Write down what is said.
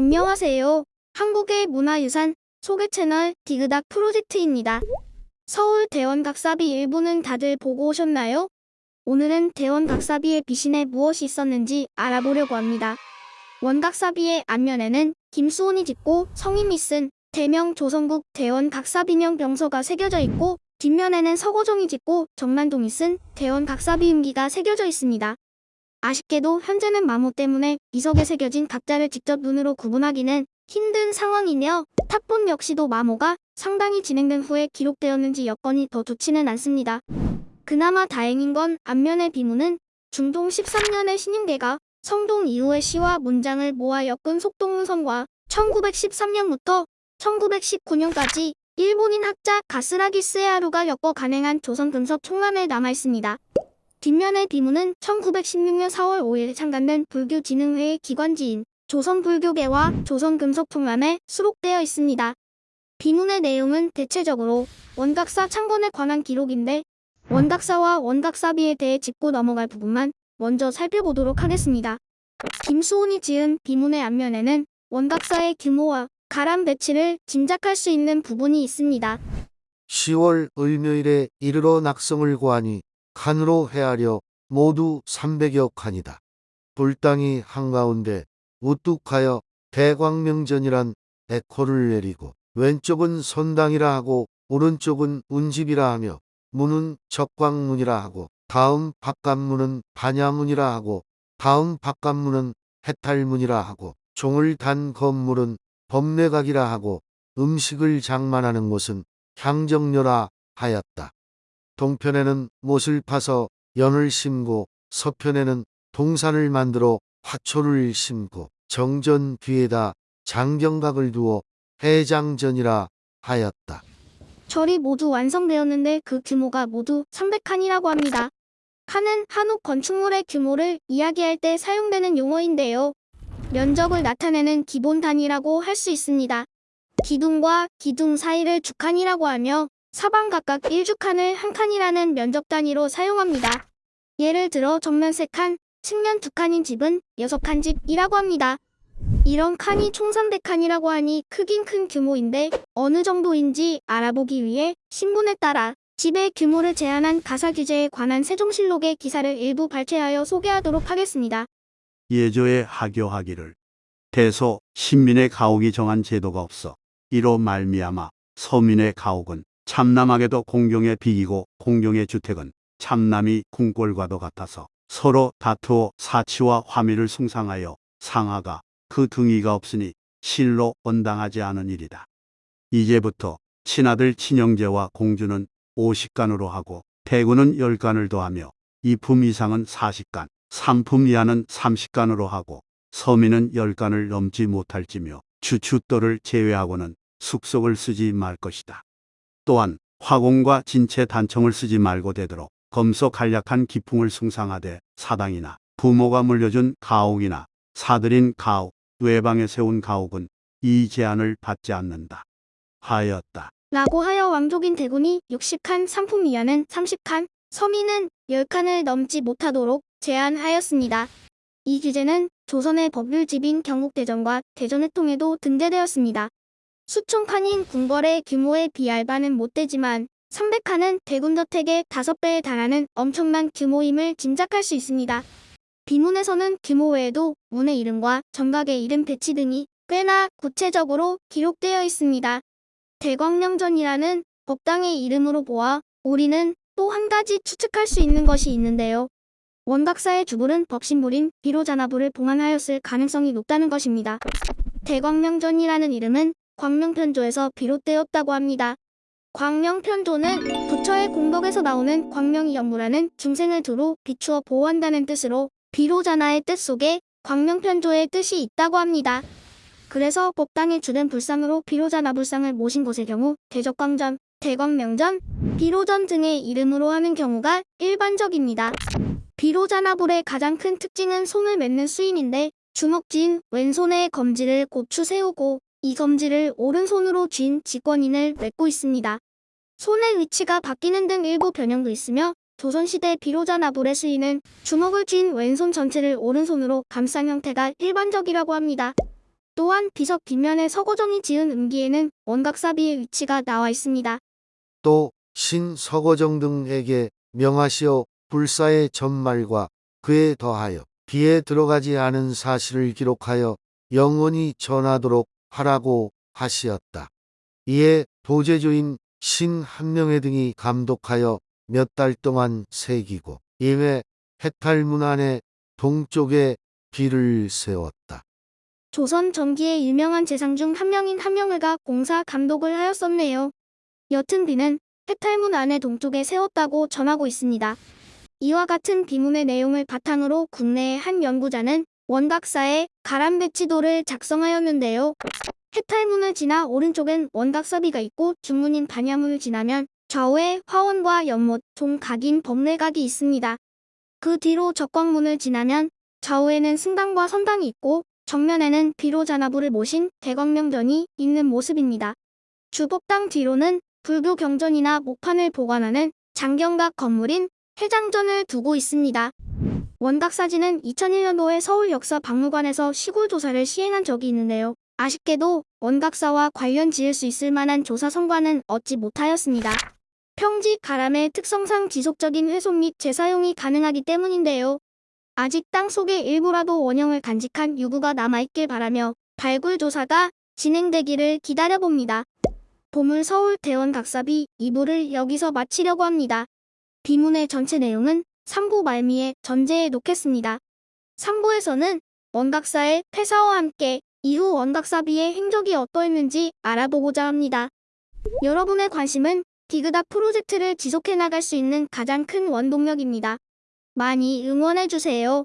안녕하세요. 한국의 문화유산 소개 채널 디그닥 프로젝트입니다. 서울 대원각사비 일부는 다들 보고 오셨나요? 오늘은 대원각사비의 비신에 무엇이 있었는지 알아보려고 합니다. 원각사비의 앞면에는 김수훈이 짓고 성임이 쓴 대명 조선국 대원각사비명 병서가 새겨져 있고 뒷면에는 서고종이 짓고 정난동이 쓴 대원각사비음기가 새겨져 있습니다. 아쉽게도 현재는 마모 때문에 비석에 새겨진 각자를 직접 눈으로 구분하기는 힘든 상황이며 탑본 역시도 마모가 상당히 진행된 후에 기록되었는지 여건이 더 좋지는 않습니다. 그나마 다행인 건 앞면의 비문은 중동 13년의 신임계가 성동 이후의 시와 문장을 모아 엮은 속동문선과 1913년부터 1919년까지 일본인 학자 가스라기 스에하루가 엮어 간행한 조선 금석 총란에 남아있습니다. 뒷면의 비문은 1916년 4월 5일 창간된 불교진흥회의 기관지인 조선불교계와 조선금속통란에 수록되어 있습니다. 비문의 내용은 대체적으로 원각사 창건에 관한 기록인데 원각사와 원각사비에 대해 짚고 넘어갈 부분만 먼저 살펴보도록 하겠습니다. 김수훈이 지은 비문의 앞면에는 원각사의 규모와 가람 배치를 짐작할 수 있는 부분이 있습니다. 10월 을묘일에 이르러 낙성을 고하니 칸으로 헤아려 모두 300여 칸이다. 불당이 한가운데 우뚝하여 대광명전이란 에코를 내리고 왼쪽은 선당이라 하고 오른쪽은 운집이라 하며 문은 적광문이라 하고 다음 바깥문은 반야문이라 하고 다음 바깥문은 해탈문이라 하고 종을 단 건물은 법내각이라 하고 음식을 장만하는 곳은 향정녀라 하였다. 동편에는 못을 파서 연을 심고 서편에는 동산을 만들어 화초를 심고 정전 뒤에다 장경각을 두어 해장전이라 하였다. 절이 모두 완성되었는데 그 규모가 모두 300칸이라고 합니다. 칸은 한옥 건축물의 규모를 이야기할 때 사용되는 용어인데요. 면적을 나타내는 기본 단위라고 할 수 있습니다. 기둥과 기둥 사이를 주칸이라고 하며 사방 각각 1주칸을 한 칸이라는 면적 단위로 사용합니다. 예를 들어 정면 3칸, 측면 2칸인 집은 6칸 집이라고 합니다. 이런 칸이 총 300칸이라고 하니 크긴 큰 규모인데 어느 정도인지 알아보기 위해 신분에 따라 집의 규모를 제한한 가사 규제에 관한 세종실록의 기사를 일부 발췌하여 소개하도록 하겠습니다. 예조의 하교하기를 대소 신민의 가옥이 정한 제도가 없어 이로 말미암아 서민의 가옥은 참남하게도 공경의 빚이고 공경의 주택은 참남이 궁궐과도 같아서 서로 다투어 사치와 화미를 숭상하여 상하가 그 등위가 없으니 실로 언당하지 않은 일이다. 이제부터 친아들 친형제와 공주는 50간으로 하고 대군은 10간을 더하며 이품 이상은 40간, 삼품 이하는 30간으로 하고 서민은 10간을 넘지 못할지며 주춧돌을 제외하고는 숙속을 쓰지 말 것이다. 또한 화공과 진체 단청을 쓰지 말고 되도록 검소 간략한 기풍을 숭상하되 사당이나 부모가 물려준 가옥이나 사들인 가옥, 외방에 세운 가옥은 이 제한을 받지 않는다. 하였다. 라고 하여 왕족인 대군이 60칸, 상품 이하는 30칸, 서민은 10칸을 넘지 못하도록 제한하였습니다. 이 규제는 조선의 법률집인 경국대전과 대전을 통해도 등재되었습니다. 수천 칸인 궁궐의 규모에 비할 바는 못되지만 300칸은 대군저택의 5배에 달하는 엄청난 규모임을 짐작할 수 있습니다. 비문에서는 규모 외에도 문의 이름과 정각의 이름 배치 등이 꽤나 구체적으로 기록되어 있습니다. 대광명전이라는 법당의 이름으로 보아 우리는 또 한 가지 추측할 수 있는 것이 있는데요. 원각사의 주불은 법신불인 비로자나불을 봉안하였을 가능성이 높다는 것입니다. 대광명전이라는 이름은 광명편조에서 비롯되었다고 합니다. 광명편조는 부처의 공덕에서 나오는 광명이 연무라는 중생을 두루 비추어 보호한다는 뜻으로 비로자나의 뜻 속에 광명편조의 뜻이 있다고 합니다. 그래서 법당에 주된 불상으로 비로자나 불상을 모신 곳의 경우 대적광전, 대광명전, 비로전 등의 이름으로 하는 경우가 일반적입니다. 비로자나불의 가장 큰 특징은 손을 맺는 수인인데 주먹진 왼손에 검지를 고추 세우고 이 검지를 오른손으로 쥔 직권인을 맺고 있습니다. 손의 위치가 바뀌는 등 일부 변형도 있으며 조선시대 비로자 나불의 수인은 주먹을 쥔 왼손 전체를 오른손으로 감싼 형태가 일반적이라고 합니다. 또한 비석 뒷면에 서고정이 지은 음기에는 원각사비의 위치가 나와 있습니다. 또 신 서거정 등에게 명하시어 불사의 전말과 그에 더하여 비에 들어가지 않은 사실을 기록하여 영원히 전하도록 하라고 하시었다. 이에 도제조인 신 한명회 등이 감독하여 몇 달 동안 새기고 이외 해탈문 안에 동쪽에 비를 세웠다. 조선 전기의 유명한 재상 중 한 명인 한명회가 공사 감독을 하였었네요. 옅은 비는 해탈문 안에 동쪽에 세웠다고 전하고 있습니다. 이와 같은 비문의 내용을 바탕으로 국내의 한 연구자는 원각사의 가람배치도를 작성하였는데요. 해탈문을 지나 오른쪽엔 원각사비가 있고 중문인 반야문을 지나면 좌우에 화원과 연못, 종, 각인, 법례각이 있습니다. 그 뒤로 적광문을 지나면 좌우에는 승당과 선당이 있고 정면에는 비로 잔나부를 모신 대광명전이 있는 모습입니다. 주법당 뒤로는 불교 경전이나 목판을 보관하는 장경각 건물인 해장전을 두고 있습니다. 원각 사진은 2001년도에 서울역사박물관에서 시골 조사를 시행한 적이 있는데요. 아쉽게도 원각사와 관련 지을 수 있을 만한 조사 성과는 얻지 못하였습니다. 평지 가람의 특성상 지속적인 훼손 및 재사용이 가능하기 때문인데요. 아직 땅 속에 일부라도 원형을 간직한 유구가 남아있길 바라며 발굴 조사가 진행되기를 기다려봅니다. 보물 서울 대원 각사비 2부를 여기서 마치려고 합니다. 비문의 전체 내용은 3부 말미에 전제해 놓겠습니다. 3부에서는 원각사의 폐사와 함께 이후 원각사비의 행적이 어떠했는지 알아보고자 합니다. 여러분의 관심은 디그다 프로젝트를 지속해 나갈 수 있는 가장 큰 원동력입니다. 많이 응원해 주세요.